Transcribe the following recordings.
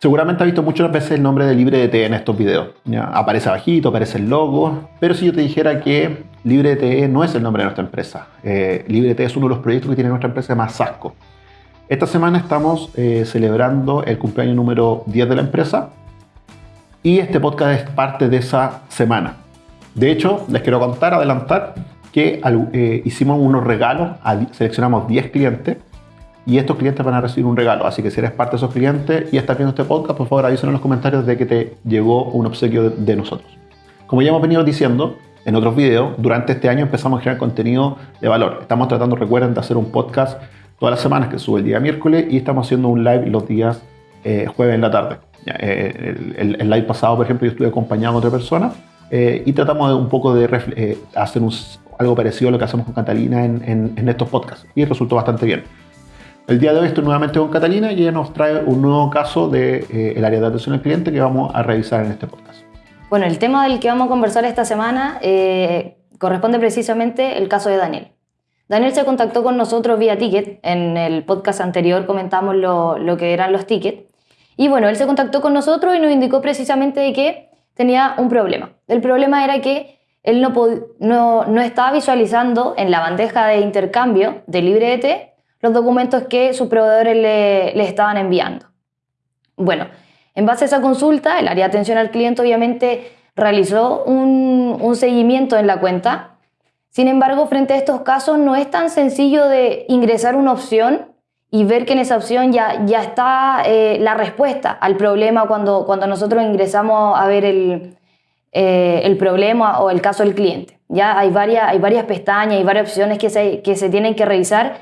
Seguramente has visto muchas veces el nombre de LibreDT en estos videos. ¿ya? Aparece abajito, aparece el logo, pero si yo te dijera que LibreDT no es el nombre de nuestra empresa. Eh, LibreDT es uno de los proyectos que tiene nuestra empresa más Sasco. Esta semana estamos eh, celebrando el cumpleaños número 10 de la empresa y este podcast es parte de esa semana. De hecho, les quiero contar, adelantar, que eh, hicimos unos regalos, seleccionamos 10 clientes y estos clientes van a recibir un regalo. Así que si eres parte de esos clientes y estás viendo este podcast, por favor avísanos en los comentarios de que te llegó un obsequio de, nosotros. Como ya hemos venido diciendo en otros videos, durante este año empezamos a generar contenido de valor. Estamos tratando, recuerden, de hacer un podcast todas las semanas que sube el día miércoles y estamos haciendo un live los días eh, jueves en la tarde. Eh, el, live pasado, por ejemplo, yo estuve acompañado a otra persona eh, y tratamos de un poco de hacer algo parecido a lo que hacemos con Catalina en, en estos podcasts y resultó bastante bien. El día de hoy estoy nuevamente con Catalina y ella nos trae un nuevo caso del de, eh, área de atención al cliente que vamos a revisar en este podcast. Bueno, el tema del que vamos a conversar esta semana eh, corresponde precisamente el caso de Daniel. Daniel se contactó con nosotros vía ticket. En el podcast anterior comentamos lo, lo que eran los tickets. Y bueno, él se contactó con nosotros y nos indicó precisamente de que tenía un problema. El problema era que él no, no, no estaba visualizando en la bandeja de intercambio de LibreDT los documentos que sus proveedores le, estaban enviando. Bueno, en base a esa consulta, el área de atención al cliente obviamente realizó un, seguimiento en la cuenta. Sin embargo, frente a estos casos no es tan sencillo de ingresar una opción y ver que en esa opción ya, ya está eh, la respuesta al problema cuando, cuando nosotros ingresamos a ver el, eh, el problema o el caso del cliente. Ya hay varias, hay varias pestañas y varias opciones que se, que se tienen que revisar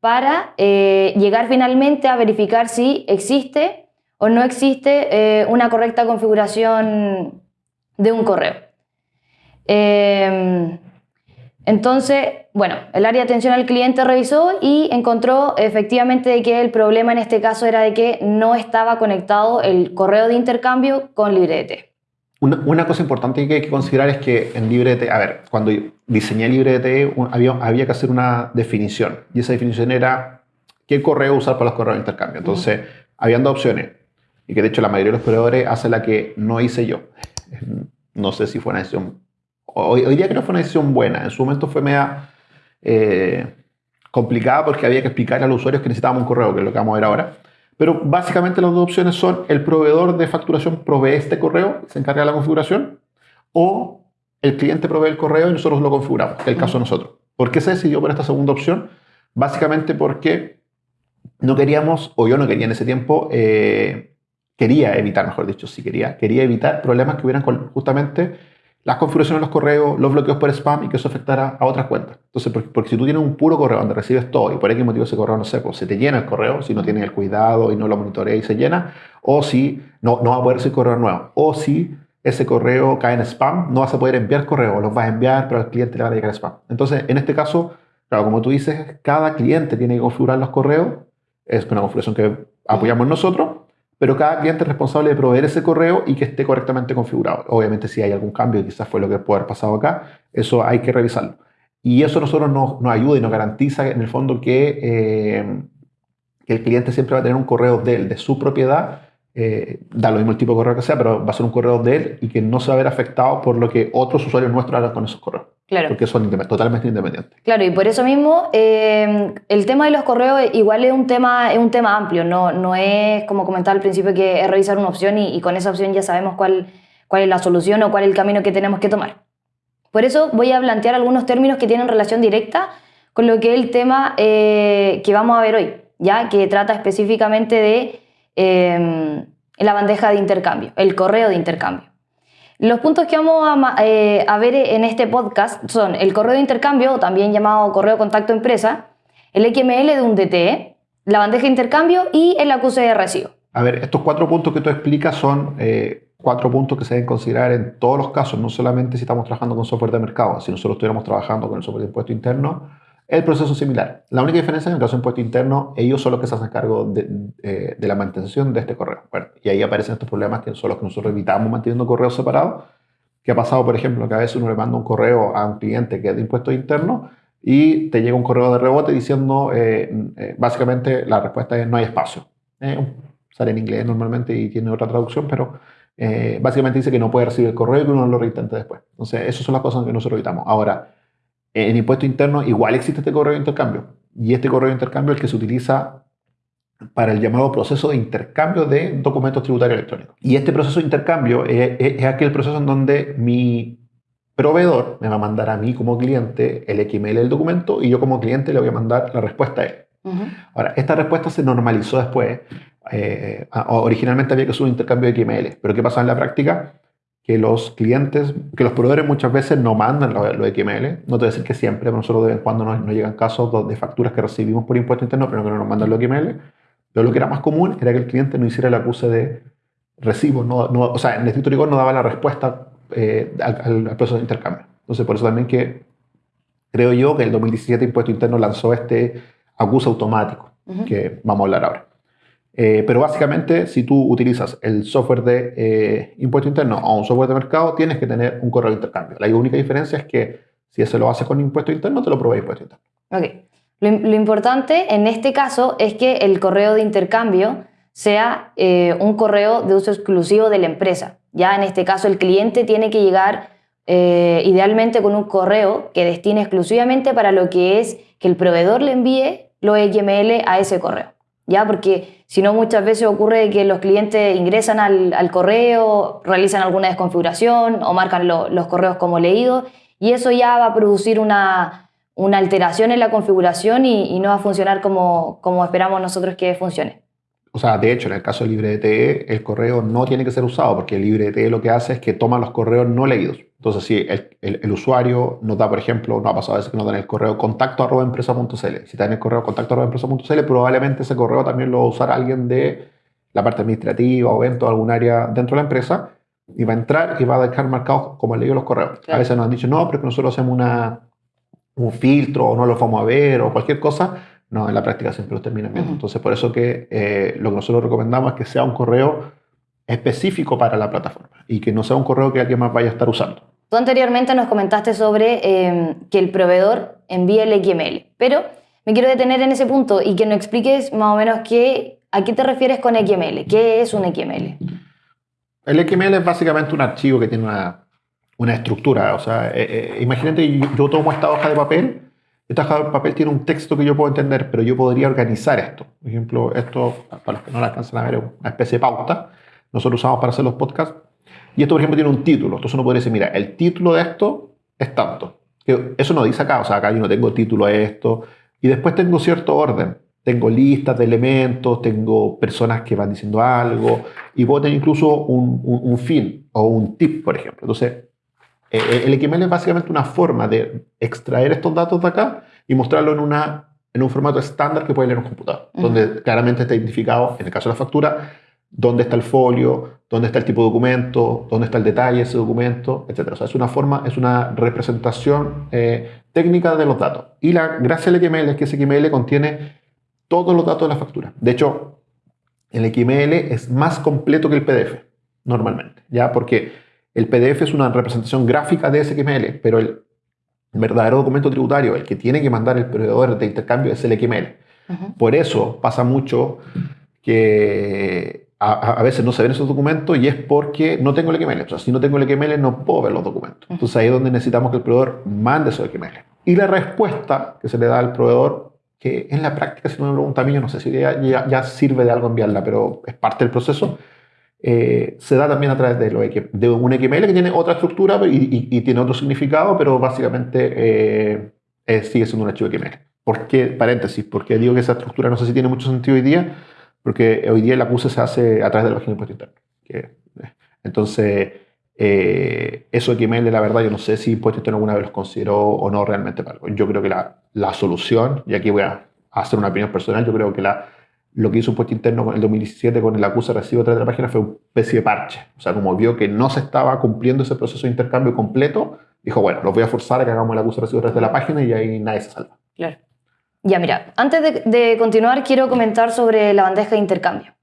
para eh, llegar finalmente a verificar si existe o no existe eh, una correcta configuración de un correo. Em, entonces, bueno, el área de atención al cliente revisó y encontró efectivamente que el problema en este caso era de que no estaba conectado el correo de intercambio con LibreDT. Una, cosa importante que hay que considerar es que en LibreDT, a ver, cuando diseñé LibreDT había, había que hacer una definición y esa definición era qué correo usar para los correos de intercambio. Entonces, habían dos opciones y que de hecho la mayoría de los proveedores hace la que no hice yo. No sé si fue una decisión, hoy, hoy día creo que fue una decisión buena, en su momento fue media eh, complicada porque había que explicarle a los usuarios que necesitábamos un correo, que es lo que vamos a ver ahora. Pero básicamente las dos opciones son el proveedor de facturación provee este correo, se encarga de la configuración, o el cliente provee el correo y nosotros lo configuramos, que es el caso de nosotros. ¿Por qué se decidió por esta segunda opción? Básicamente porque no queríamos, o yo no quería en ese tiempo, eh, quería evitar, mejor dicho, si quería, quería evitar problemas que hubieran justamente las configuraciones de los correos, los bloqueos por spam y que eso afectara a otras cuentas. Entonces, porque, si tú tienes un puro correo donde recibes todo y por qué motivo ese correo, no sé, pues se te llena el correo, si no tienes el cuidado y no lo monitorea y se llena, o si no, no va a poder recibir correo nuevo, o si ese correo cae en spam, no vas a poder enviar correo, los vas a enviar, pero al cliente le va a llegar spam. Entonces, en este caso, claro, como tú dices, cada cliente tiene que configurar los correos, es una configuración que apoyamos nosotros, pero cada cliente es responsable de proveer ese correo y que esté correctamente configurado. Obviamente si hay algún cambio, quizás fue lo que puede haber pasado acá, eso hay que revisarlo. Y eso a nosotros nos, ayuda y nos garantiza en el fondo que, eh, que el cliente siempre va a tener un correo de él, de su propiedad, eh, da lo mismo el tipo de correo que sea, pero va a ser un correo de él y que no se va a ver afectado por lo que otros usuarios nuestros hagan con esos correos. Claro. Porque son totalmente independientes. Claro, y por eso mismo eh, el tema de los correos igual es un tema, es un tema amplio, no, no es como comentaba al principio que es revisar una opción y, con esa opción ya sabemos cuál, cuál es la solución o cuál es el camino que tenemos que tomar. Por eso voy a plantear algunos términos que tienen relación directa con lo que es el tema eh, que vamos a ver hoy, ya que trata específicamente de eh, la bandeja de intercambio, el correo de intercambio. Los puntos que vamos eh, a, ver en este podcast son el correo de intercambio, también llamado correo contacto empresa, el XML de un DTE, la bandeja de intercambio y el acuse de recibo. A ver, estos cuatro puntos que tú explicas son eh, cuatro puntos que se deben considerar en todos los casos, no solamente si estamos trabajando con software de mercado, si nosotros estuviéramos trabajando con el software de impuesto interno, el proceso es similar. La única diferencia en el caso de impuesto interno, ellos son los que se hacen cargo de, eh, de la mantención de este correo. y ahí aparecen estos problemas que son los que nosotros evitamos manteniendo correos separados. ¿Qué ha pasado, por ejemplo, que a veces uno le manda un correo a un cliente que es de impuesto interno y te llega un correo de rebote diciendo, eh, eh, básicamente, la respuesta es no hay espacio. sale en inglés normalmente y tiene otra traducción, pero eh, básicamente dice que no puede recibir el correo y que uno lo reintente después. Entonces, esas son las cosas que nosotros evitamos. Ahora, en impuesto interno igual existe este correo de intercambio. Y este correo de intercambio es el que se utiliza para el llamado proceso de intercambio de documentos tributarios electrónicos. Y este proceso de intercambio es, aquel proceso en donde mi proveedor me va a mandar a mí como cliente el XML del documento y yo como cliente le voy a mandar la respuesta a él. Ahora, esta respuesta se normalizó después. Eh, originalmente había que hacer un intercambio de XML, pero ¿qué pasa en la práctica? Que los clientes, que los proveedores muchas veces no mandan los, XML. No te voy a decir que siempre, pero nosotros de vez en cuando nos, nos llegan casos de facturas que recibimos por impuesto interno, pero que no nos mandan los XML. Pero lo que era más común era que el cliente no hiciera el acuse de recibo. No, o sea, en el escrito rigor no daba la respuesta eh, al, proceso de intercambio. Entonces, por eso también que creo yo que el 2017 Impuesto Interno lanzó este acuse automático, que vamos a hablar ahora. Eh, pero básicamente, si tú utilizas el software de eh, impuesto interno o un software de mercado, tienes que tener un correo de intercambio. La única diferencia es que si ese lo hace con impuesto interno, te lo provee impuesto interno. Ok. Lo, importante en este caso es que el correo de intercambio sea eh, un correo de uso exclusivo de la empresa. Ya en este caso el cliente tiene que llegar eh, idealmente con un correo que destine exclusivamente para lo que es que el proveedor le envíe los XML a ese correo. ¿Ya? Porque si no, muchas veces ocurre que los clientes ingresan al, correo, realizan alguna desconfiguración o marcan los correos como leídos y eso ya va a producir una, una alteración en la configuración y, no va a funcionar como, como esperamos nosotros que funcione. O sea, de hecho, en el caso de LibreDTE, el correo no tiene que ser usado porque el LibreDTE lo que hace es que toma los correos no leídos. Entonces, si el, el, usuario nos da, por ejemplo, no ha pasado a veces que nos dan el correo contacto arroba empresa.cl. Si está en el correo contacto arroba empresa.cl, probablemente ese correo también lo va a usar alguien de la parte administrativa o evento, algún área dentro de la empresa y va a entrar y va a dejar marcados como leído los correos. A veces nos han dicho, no, pero que nosotros hacemos una, un filtro o no lo vamos a ver o cualquier cosa, no, en la práctica siempre los terminan viendo. Entonces, por eso que eh, lo que nosotros recomendamos es que sea un correo específico para la plataforma y que no sea un correo que alguien más vaya a estar usando. Tú anteriormente nos comentaste sobre em, que el proveedor envíe el XML, pero me quiero detener en ese punto y que nos expliques más o menos qué, a qué te refieres con XML, qué es un XML. El XML es básicamente un archivo que tiene una, una estructura. O sea, eh, eh, imagínate, yo, tomo esta hoja de papel, esta hoja de papel tiene un texto que yo puedo entender, pero yo podría organizar esto. Por ejemplo, esto, para los que no lo alcanzan a ver, es una especie de pauta. Nosotros usamos para hacer los podcasts. Y esto, por ejemplo, tiene un título. Entonces uno podría decir, mira, el título de esto es tanto. Eso no dice acá, o sea, acá yo no tengo título a esto. Y después tengo cierto orden. Tengo listas de elementos, tengo personas que van diciendo algo, y puedo tener incluso un, un, un fin o un tip, por ejemplo. Entonces, eh, eh, el XML es básicamente una forma de extraer estos datos de acá y mostrarlo en, una, en un formato estándar que puede leer un computador, donde claramente está identificado, en el caso de la factura, dónde está el folio, dónde está el tipo de documento, dónde está el detalle de ese documento, etc. O sea, es una forma, es una representación eh, técnica de los datos. Y la gracia del XML es que ese XML contiene todos los datos de la factura. De hecho, el XML es más completo que el PDF, normalmente, ¿ya? Porque el PDF es una representación gráfica de XML, pero el verdadero documento tributario, el que tiene que mandar el proveedor de intercambio, es el XML. Por eso pasa mucho que a, veces no se ven esos documentos y es porque no tengo el XML. O sea, si no tengo el XML no puedo ver los documentos. Entonces ahí es donde necesitamos que el proveedor mande esos XML. Y la respuesta que se le da al proveedor, que en la práctica, si no me pregunta a mí, yo no sé si ya, ya sirve de algo enviarla, pero es parte del proceso, eh, se da también a través de, lo, de un XML que tiene otra estructura y, tiene otro significado, pero básicamente eh, sigue siendo un archivo XML. ¿Por qué? Paréntesis, porque digo que esa estructura no sé si tiene mucho sentido hoy día, porque hoy día el acuse se hace a través de la página de impuesto interno. Eh, entonces, eso XML, la verdad, yo no sé si impuesto interno alguna vez los consideró o no realmente algo. Yo creo que la, la solución, y aquí voy a hacer una opinión personal, yo creo que la lo que hizo un puesto interno en el 2017 con el acuse recibo de la página fue una especie de parche. O sea, como vio que no se estaba cumpliendo ese proceso de intercambio completo, dijo, bueno, los voy a forzar a que hagamos el acuse recibo de la página y ahí nadie se salva. Claro. Ya, mira, antes de, de continuar, quiero comentar sobre la bandeja de intercambio.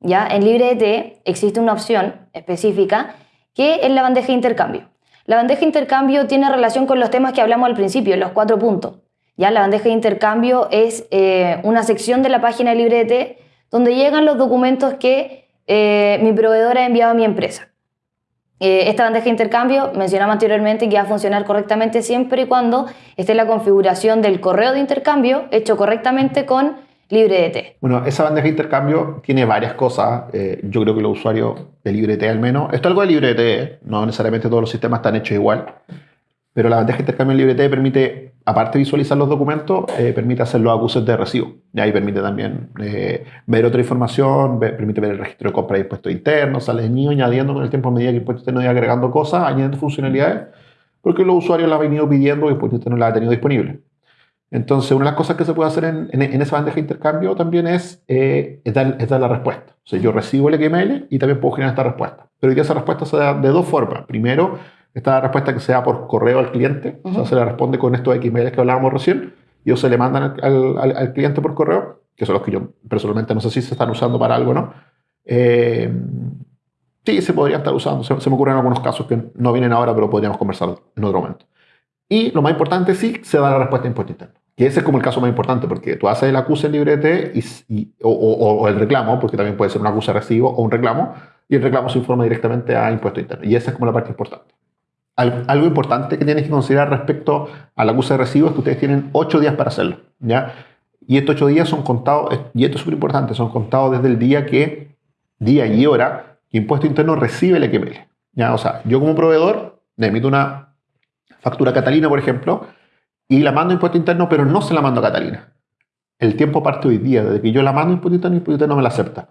Ya, en LibreDT existe una opción específica que es la bandeja de intercambio. La bandeja de intercambio tiene relación con los temas que hablamos al principio, los cuatro puntos. Ya la bandeja de intercambio es eh, una sección de la página de LibreDT donde llegan los documentos que eh, mi proveedor ha enviado a mi empresa. Eh, esta bandeja de intercambio, mencionaba anteriormente, que va a funcionar correctamente siempre y cuando esté la configuración del correo de intercambio hecho correctamente con LibreDT. Bueno, esa bandeja de intercambio tiene varias cosas. Yo creo que los usuarios de LibreDT al menos, esto es algo de LibreDT, no necesariamente todos los sistemas están hechos igual, pero la bandeja de intercambio en LibreDT permite, aparte de visualizar los documentos, eh, permite hacer los acuses de recibo. Y ahí permite también eh, ver otra información, permite ver el registro de compra de impuestos internos, sale de añadiendo con el tiempo a medida que Impuestos Internos iba agregando cosas, añadiendo funcionalidades, porque los usuarios la han venido pidiendo y Impuestos Internos la ha tenido disponible. Entonces, una de las cosas que se puede hacer en, en, esa bandeja de intercambio también es, eh, es, dar, es, la respuesta. O sea, yo recibo el XML y también puedo generar esta respuesta. Pero esa respuesta se da de dos formas. Primero, esta respuesta que sea por correo al cliente, o sea, se le responde con estos XML que hablábamos recién, y o se le mandan al, al, cliente por correo, que son los que yo personalmente no sé si se están usando para algo, ¿no? Eh, sí, se podría estar usando. Se, me ocurren algunos casos que no vienen ahora, pero podríamos conversar en otro momento. Y lo más importante, sí, se da la respuesta en impuesto interno. Y ese es como el caso más importante, porque tú haces el acuse en librete y, o, o, el reclamo, porque también puede ser un acuse recibo o un reclamo, y el reclamo se informa directamente a impuesto interno. Y esa es como la parte importante. Algo, importante que tienes que considerar respecto al acuse de recibo es que ustedes tienen ocho días para hacerlo, ¿ya? Y estos ocho días son contados, y esto es súper importante, son contados desde el día que, día y hora, Impuesto Interno recibe el XML, ¿ya? O sea, yo como proveedor le emito una factura a Catalina, por ejemplo, y la mando a Impuesto Interno, pero no se la mando a Catalina. El tiempo parte hoy día, desde que yo la mando a Impuesto Interno, Impuesto Interno me la acepta.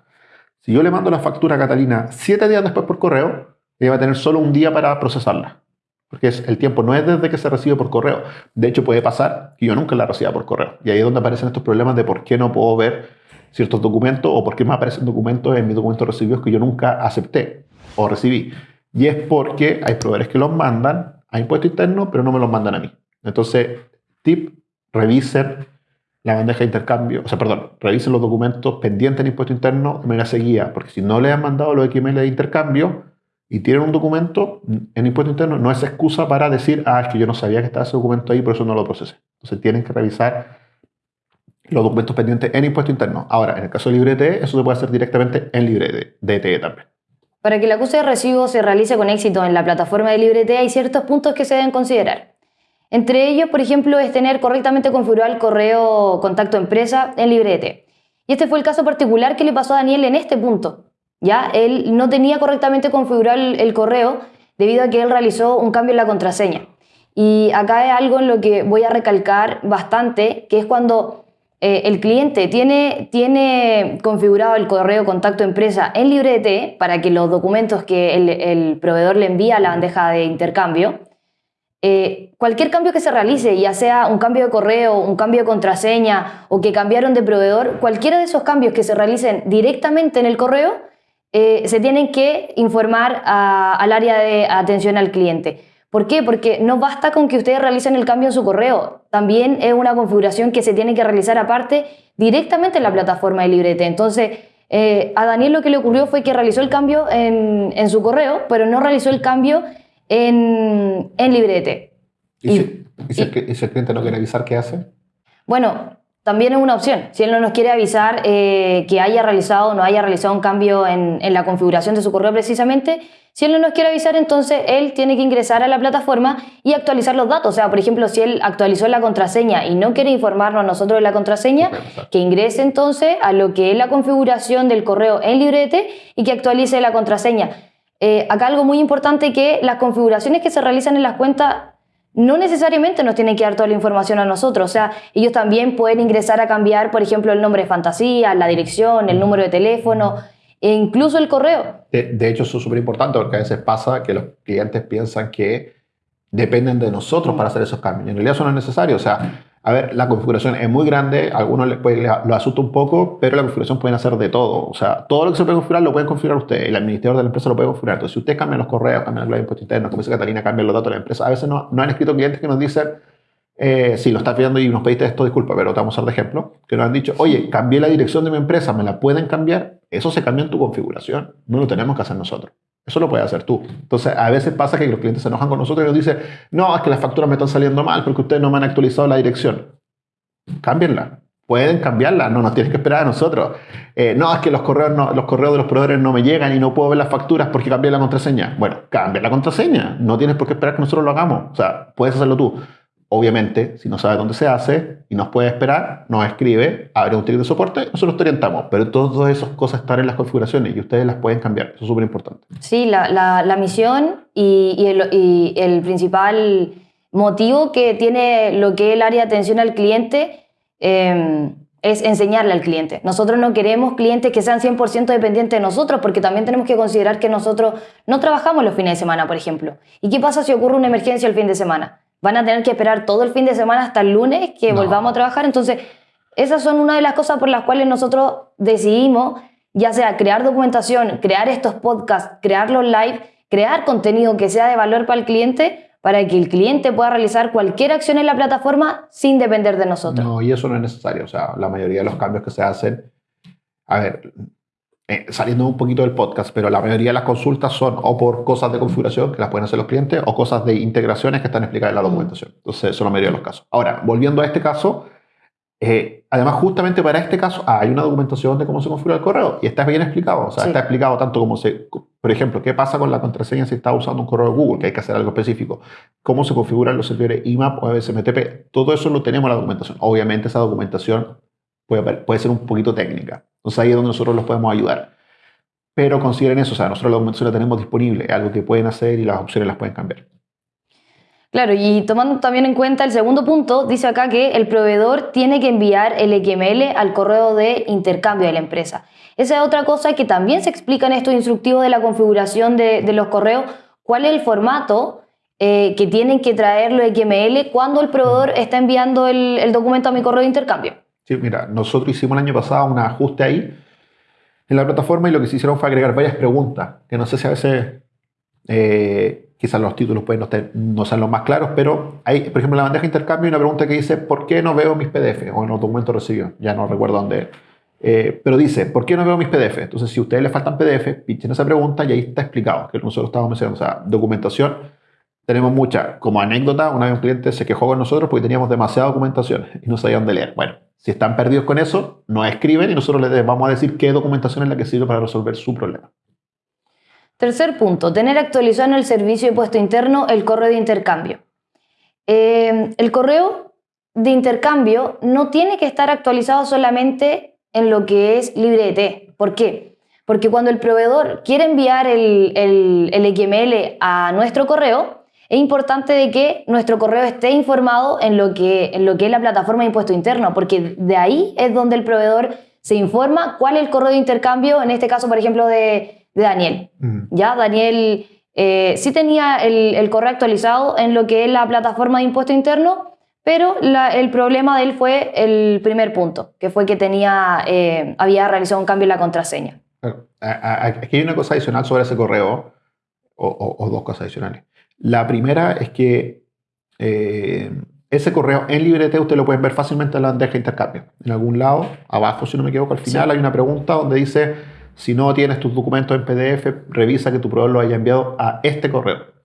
Si yo le mando la factura a Catalina siete días después por correo, ella va a tener solo un día para procesarla. Porque el tiempo no es desde que se recibe por correo. De hecho, puede pasar que yo nunca la reciba por correo. Y ahí es donde aparecen estos problemas de por qué no puedo ver ciertos documentos o por qué me aparecen documentos en mis documentos recibidos que yo nunca acepté o recibí. Y es porque hay proveedores que los mandan a impuesto interno, pero no me los mandan a mí. Entonces, tip, revisen la bandeja de intercambio, o sea, perdón, revisen los documentos pendientes en impuesto interno de manera seguida, porque si no le han mandado los XML de intercambio, y tienen un documento en impuesto interno, no es excusa para decir, ah, que yo no sabía que estaba ese documento ahí, por eso no lo procesé. Entonces tienen que revisar los documentos pendientes en impuesto interno. Ahora, en el caso de LibreTE, eso se puede hacer directamente en LibreTE también. Para que el acuse de recibo se realice con éxito en la plataforma de LibreTE, hay ciertos puntos que se deben considerar. Entre ellos, por ejemplo, es tener correctamente configurado el correo contacto empresa en LibreTE. Y este fue el caso particular que le pasó a Daniel en este punto. ¿Ya? Él no tenía correctamente configurado el, correo debido a que él realizó un cambio en la contraseña. Y acá hay algo en lo que voy a recalcar bastante, que es cuando eh, el cliente tiene, tiene configurado el correo contacto empresa en LibreT para que los documentos que el, proveedor le envía a la bandeja de intercambio, eh, cualquier cambio que se realice, ya sea un cambio de correo, un cambio de contraseña o que cambiaron de proveedor, cualquiera de esos cambios que se realicen directamente en el correo, eh, se tienen que informar al área de atención al cliente. ¿Por qué? Porque no basta con que ustedes realicen el cambio en su correo, también es una configuración que se tiene que realizar aparte directamente en la plataforma de Librete. Entonces, eh, a Daniel lo que le ocurrió fue que realizó el cambio en, su correo, pero no realizó el cambio en, en Librete. ¿Y, si, el cliente no quiere avisar qué hace? Bueno, también es una opción. Si él no nos quiere avisar eh, que haya realizado o no haya realizado un cambio en, la configuración de su correo precisamente, si él no nos quiere avisar, entonces él tiene que ingresar a la plataforma y actualizar los datos. O sea, por ejemplo, si él actualizó la contraseña y no quiere informarnos a nosotros de la contraseña, que ingrese entonces a lo que es la configuración del correo en librete y que actualice la contraseña. Eh, acá algo muy importante que las configuraciones que se realizan en las cuentas no necesariamente nos tienen que dar toda la información a nosotros. O sea, ellos también pueden ingresar a cambiar, por ejemplo, el nombre de fantasía, la dirección, el número de teléfono e incluso el correo. De, hecho, eso es súper importante porque a veces pasa que los clientes piensan que dependen de nosotros para hacer esos cambios. En realidad eso no es necesario. O sea, a ver, la configuración es muy grande, a algunos les puede, lo asusta un poco, pero la configuración pueden hacer de todo. O sea, todo lo que se puede configurar lo pueden configurar ustedes. El administrador de la empresa lo puede configurar. Entonces, si ustedes cambian los correos, cambian el de impuesto interno, como dice Catalina, cambian los datos de la empresa, a veces no, no han escrito clientes que nos dicen, eh, si lo estás viendo y nos pediste esto, disculpa, pero te vamos a dar de ejemplo, que nos han dicho, oye, cambié la dirección de mi empresa, ¿me la pueden cambiar? Eso se cambia en tu configuración, no lo tenemos que hacer nosotros. Eso lo puedes hacer tú. Entonces, a veces pasa que los clientes se enojan con nosotros y nos dicen, no, es que las facturas me están saliendo mal porque ustedes no me han actualizado la dirección cámbienla. pueden cambiarla, no nos tienes que esperar a nosotros. Eh, no, es que los correos, los correos de los proveedores no me llegan y no puedo ver las facturas porque cambié la contraseña. Bueno, cambia la contraseña, no tienes por qué esperar que nosotros lo hagamos. O sea, puedes hacerlo tú. Obviamente, si no sabes dónde se hace y nos puede esperar, nos escribe, abre un ticket de soporte, nosotros te orientamos. Pero todas esas cosas están en las configuraciones y ustedes las pueden cambiar. Eso es súper importante. Sí, la, la, la misión y, y, el, principal motivo que tiene lo que es el área de atención al cliente eh, es enseñarle al cliente. Nosotros no queremos clientes que sean 100% dependientes de nosotros porque también tenemos que considerar que nosotros no trabajamos los fines de semana, por ejemplo. ¿Y qué pasa si ocurre una emergencia el fin de semana? Van a tener que esperar todo el fin de semana hasta el lunes que no. volvamos a trabajar. Entonces, esas son una de las cosas por las cuales nosotros decidimos, ya sea crear documentación, crear estos podcasts, crear los live, crear contenido que sea de valor para el cliente, para que el cliente pueda realizar cualquier acción en la plataforma sin depender de nosotros. No, y eso no es necesario. O sea, la mayoría de los cambios que se hacen, a ver, eh, saliendo un poquito del podcast, pero la mayoría de las consultas son o por cosas de configuración que las pueden hacer los clientes o cosas de integraciones que están explicadas en la documentación. Entonces, son la mayoría de los casos. Ahora, volviendo a este caso, eh, además, justamente para este caso, ah, hay una documentación de cómo se configura el correo y está bien explicado. O sea, sí. está explicado tanto como se, por ejemplo, qué pasa con la contraseña si está usando un correo de Google, que hay que hacer algo específico, cómo se configuran los servidores IMAP o SMTP. Todo eso lo tenemos en la documentación. Obviamente, esa documentación puede, puede ser un poquito técnica. Entonces ahí es donde nosotros los podemos ayudar. Pero consideren eso, o sea, nosotros la documentación la tenemos disponible, es algo que pueden hacer y las opciones las pueden cambiar. Claro, y tomando también en cuenta el segundo punto, dice acá que el proveedor tiene que enviar el XML al correo de intercambio de la empresa. Esa es otra cosa que también se explica en estos instructivos de la configuración de, de los correos, cuál es el formato eh, que tienen que traer los XML cuando el proveedor está enviando el, el documento a mi correo de intercambio. Sí, mira, nosotros hicimos el año pasado un ajuste ahí en la plataforma y lo que se hicieron fue agregar varias preguntas, que no sé si a veces eh, quizás los títulos pueden no, estar, no los más claros, pero hay, por ejemplo, en la bandeja de intercambio hay una pregunta que dice, ¿por qué no veo mis PDF? O en los documentos recibidos, ya no recuerdo dónde. Eh, pero dice, ¿por qué no veo mis PDF? Entonces, si a ustedes les faltan PDF, pinchen esa pregunta y ahí está explicado, que nosotros estábamos mencionando, o sea, documentación tenemos mucha. Como anécdota, una vez un cliente se quejó con nosotros porque teníamos demasiada documentación y no sabían de leer. Bueno, si están perdidos con eso, nos escriben y nosotros les vamos a decir qué documentación es la que sirve para resolver su problema. Tercer punto, tener actualizado en el servicio de puesto interno el correo de intercambio. Eh, el correo de intercambio no tiene que estar actualizado solamente en lo que es LibreT. ¿Por qué? Porque cuando el proveedor quiere enviar el, el, el XML a nuestro correo, es importante de que nuestro correo esté informado en lo que, en lo que es la plataforma de impuesto interno, porque de ahí es donde el proveedor se informa cuál es el correo de intercambio, en este caso, por ejemplo, de, de Daniel. Ya, Daniel eh, sí tenía el, el, correo actualizado en lo que es la plataforma de impuesto interno, pero la, el problema de él fue el primer punto, que fue que tenía, eh, había realizado un cambio en la contraseña. Aquí hay una cosa adicional sobre ese correo, o, o, o dos cosas adicionales. La primera es que eh, ese correo en LibreT usted lo pueden ver fácilmente en la bandeja de intercambio. En algún lado, abajo, si no me equivoco, al final sí. hay una pregunta donde dice, si no tienes tus documentos en PDF, revisa que tu proveedor lo haya enviado a este correo.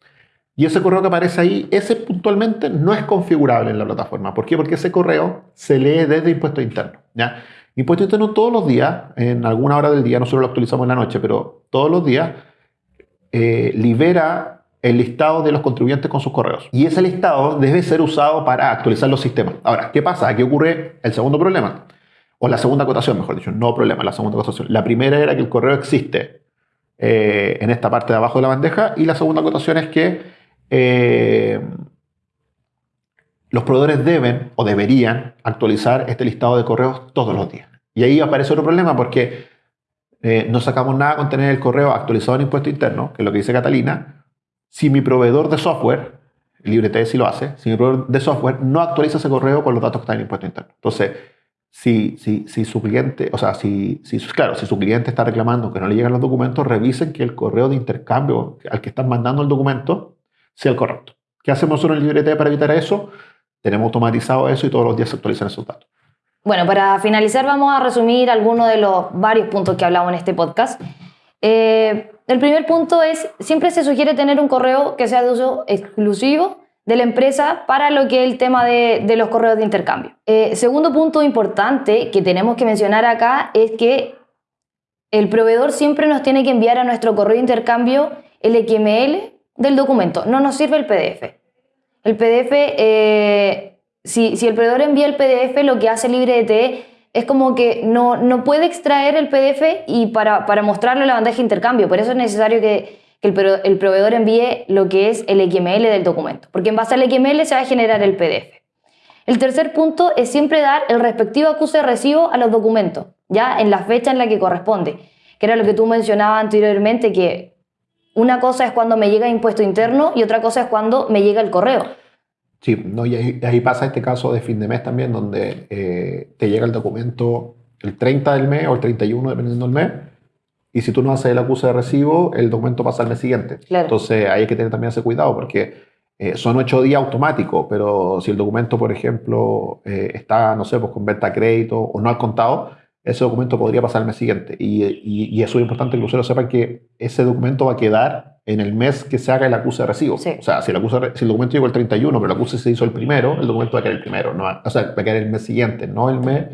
Y ese correo que aparece ahí, ese puntualmente no es configurable en la plataforma. ¿Por qué? Porque ese correo se lee desde impuesto interno. ¿ya? Impuesto interno todos los días, en alguna hora del día, nosotros lo actualizamos en la noche, pero todos los días eh, libera el listado de los contribuyentes con sus correos. Y ese listado debe ser usado para actualizar los sistemas. Ahora, ¿qué pasa? Aquí ocurre el segundo problema, o la segunda acotación, mejor dicho, no problema, la segunda acotación. La primera era que el correo existe eh, en esta parte de abajo de la bandeja, y la segunda acotación es que eh, los proveedores deben o deberían actualizar este listado de correos todos los días. Y ahí aparece otro problema porque eh, no sacamos nada con tener el correo actualizado en impuesto interno, que es lo que dice Catalina, si mi proveedor de software, LibreT si lo hace, si mi proveedor de software no actualiza ese correo con los datos que están en el impuesto interno. Entonces, si, si, si su cliente, o sea, si, si, claro, si su cliente está reclamando que no le llegan los documentos, revisen que el correo de intercambio al que están mandando el documento sea el correcto. ¿Qué hacemos nosotros en LibreT para evitar eso? Tenemos automatizado eso y todos los días se actualizan esos datos. Bueno, para finalizar vamos a resumir algunos de los varios puntos que hablamos en este podcast. Eh, el primer punto es, siempre se sugiere tener un correo que sea de uso exclusivo de la empresa para lo que es el tema de, los correos de intercambio. Eh, segundo punto importante que tenemos que mencionar acá es que el proveedor siempre nos tiene que enviar a nuestro correo de intercambio el XML del documento, no nos sirve el PDF. El PDF, eh, si, el proveedor envía el PDF, lo que hace LibreDT es como que no, no puede extraer el PDF y para, para mostrarlo en la bandeja de intercambio. Por eso es necesario que, que el, el, proveedor envíe lo que es el XML del documento, porque en base al XML se va a generar el PDF. El tercer punto es siempre dar el respectivo acuse de recibo a los documentos, ya en la fecha en la que corresponde, que era lo que tú mencionabas anteriormente, que una cosa es cuando me llega impuesto interno y otra cosa es cuando me llega el correo. Sí, no, y ahí, ahí pasa este caso de fin de mes también, donde eh, te llega el documento el 30 del mes o el 31, dependiendo del mes, y si tú no haces el acuse de recibo, el documento pasa al mes siguiente. Claro. Entonces hay que tener también ese cuidado, porque eh, son ocho días automáticos, pero si el documento, por ejemplo, eh, está, no sé, pues con venta a crédito o no al contado, ese documento podría pasar al mes siguiente. Y, y, y eso es importante que los usuarios sepan que ese documento va a quedar en el mes que se haga el acuse de recibo. Sí. O sea, si el, acuse, si el documento llegó el 31, pero el acuse se hizo el primero, el documento va a quedar el primero. No, o sea, va a quedar el mes siguiente, no el mes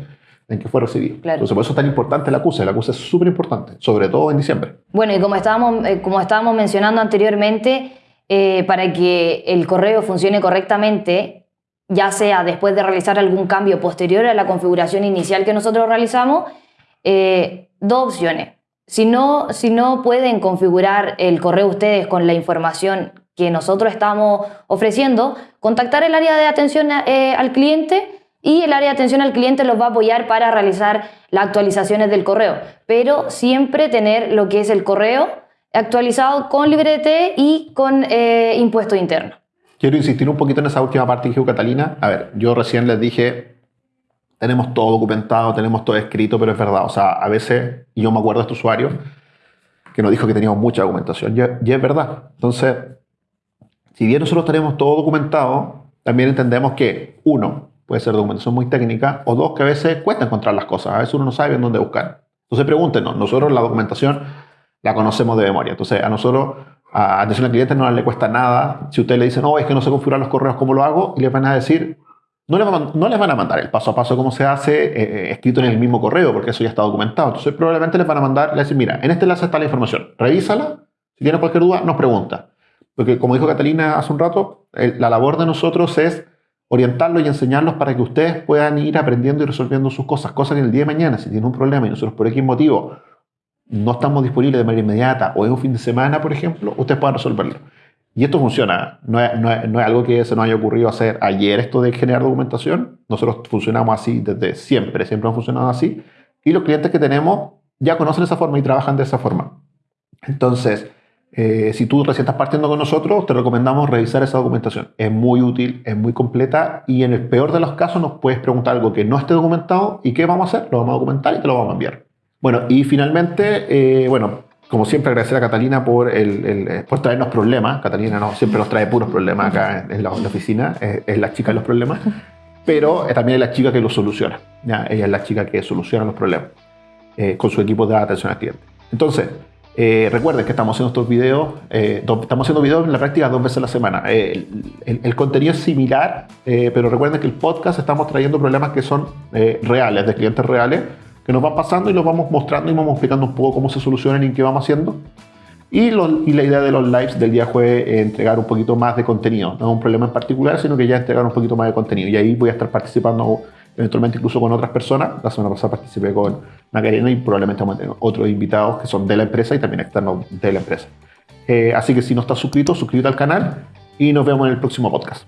en que fue recibido. Claro. Entonces, por eso es tan importante el acuse. El acuse es súper importante, sobre todo en diciembre. Bueno, y como estábamos, eh, como estábamos mencionando anteriormente, eh, para que el correo funcione correctamente, ya sea después de realizar algún cambio posterior a la configuración inicial que nosotros realizamos, eh, dos opciones. Si no, si no pueden configurar el correo ustedes con la información que nosotros estamos ofreciendo, contactar el área de atención eh, al cliente y el área de atención al cliente los va a apoyar para realizar las actualizaciones del correo. Pero siempre tener lo que es el correo actualizado con LibreDT y con eh, impuesto interno. Quiero insistir un poquito en esa última parte que dijo Catalina. A ver, yo recién les dije, tenemos todo documentado, tenemos todo escrito, pero es verdad. O sea, a veces, y yo me acuerdo de este usuario que nos dijo que teníamos mucha documentación, y, es verdad. Entonces, si bien nosotros tenemos todo documentado, también entendemos que, uno, puede ser documentación muy técnica, o dos, que a veces cuesta encontrar las cosas. A veces uno no sabe en dónde buscar. Entonces, pregúntenos. Nosotros la documentación la conocemos de memoria. Entonces, a nosotros, a atención al cliente, no le cuesta nada. Si usted le dice, no, es que no sé configurar los correos, ¿cómo lo hago? Y les van a decir, no les, van, no les van a mandar el paso a paso cómo se hace eh, escrito en el mismo correo, porque eso ya está documentado. Entonces, probablemente les van a mandar, le decir, mira, en este enlace está la información, revísala. Si tiene cualquier duda, nos pregunta. Porque, como dijo Catalina hace un rato, el, la labor de nosotros es orientarlos y enseñarlos para que ustedes puedan ir aprendiendo y resolviendo sus cosas. Cosas que el día de mañana, si tienen un problema y nosotros por X motivo no estamos disponibles de manera inmediata o en un fin de semana, por ejemplo, ustedes puedan resolverlo. Y esto funciona. No es, no, es, no es, algo que se nos haya ocurrido hacer ayer esto de generar documentación. Nosotros funcionamos así desde siempre. Siempre hemos funcionado así. Y los clientes que tenemos ya conocen esa forma y trabajan de esa forma. Entonces, eh, si tú recién estás partiendo con nosotros, te recomendamos revisar esa documentación. Es muy útil, es muy completa y en el peor de los casos nos puedes preguntar algo que no esté documentado y ¿qué vamos a hacer? Lo vamos a documentar y te lo vamos a enviar. Bueno, y finalmente, eh, bueno, como siempre, agradecer a Catalina por, el, el, por traernos problemas. Catalina no, siempre nos trae puros problemas acá en la, oficina, es, la chica de los problemas, pero también es la chica que los soluciona. ¿ya? Ella es la chica que soluciona los problemas eh, con su equipo de atención al cliente. Entonces, eh, recuerden que estamos haciendo estos videos, eh, estamos haciendo videos en la práctica dos veces a la semana. Eh, el, el, el, contenido es similar, pero recuerden que el podcast estamos trayendo problemas que son reales, de clientes reales, que nos van pasando y los vamos mostrando y vamos explicando un poco cómo se solucionan y qué vamos haciendo. Y, lo, y la idea de los lives del día fue entregar un poquito más de contenido, no un problema en particular, sino que ya entregar un poquito más de contenido. Y ahí voy a estar participando eventualmente incluso con otras personas. La semana pasada participé con Macarena y probablemente vamos a tener otros invitados que son de la empresa y también externos de la empresa. Eh, así que si no estás suscrito, suscríbete al canal y nos vemos en el próximo podcast.